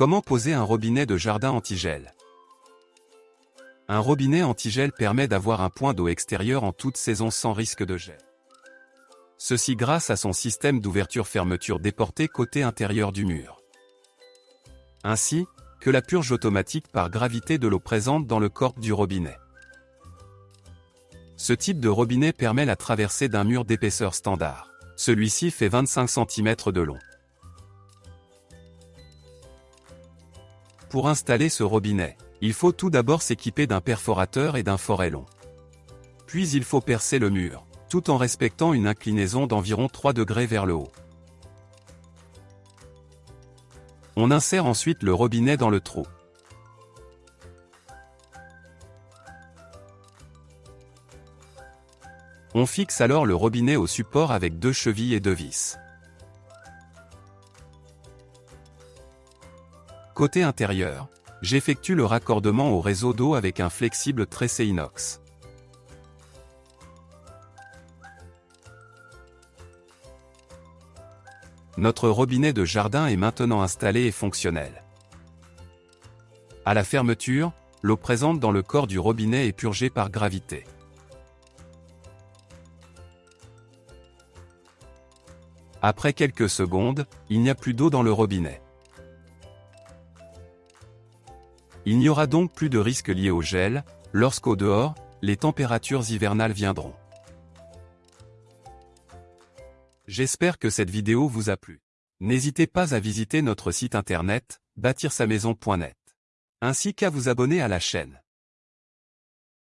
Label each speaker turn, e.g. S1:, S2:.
S1: Comment poser un robinet de jardin anti-gel? Un robinet anti-gel permet d'avoir un point d'eau extérieur en toute saison sans risque de gel. Ceci grâce à son système d'ouverture-fermeture déporté côté intérieur du mur. Ainsi, que la purge automatique par gravité de l'eau présente dans le corps du robinet. Ce type de robinet permet la traversée d'un mur d'épaisseur standard. Celui-ci fait 25 cm de long. Pour installer ce robinet, il faut tout d'abord s'équiper d'un perforateur et d'un forêt long. Puis il faut percer le mur, tout en respectant une inclinaison d'environ 3 degrés vers le haut. On insère ensuite le robinet dans le trou. On fixe alors le robinet au support avec deux chevilles et deux vis. Côté intérieur, j'effectue le raccordement au réseau d'eau avec un flexible tressé inox. Notre robinet de jardin est maintenant installé et fonctionnel. À la fermeture, l'eau présente dans le corps du robinet est purgée par gravité. Après quelques secondes, il n'y a plus d'eau dans le robinet. Il n'y aura donc plus de risque lié au gel, lorsqu'au dehors, les températures hivernales viendront. J'espère que cette vidéo vous a plu. N'hésitez pas à visiter notre site internet, bâtir-sa-maison.net, ainsi qu'à vous abonner à la chaîne.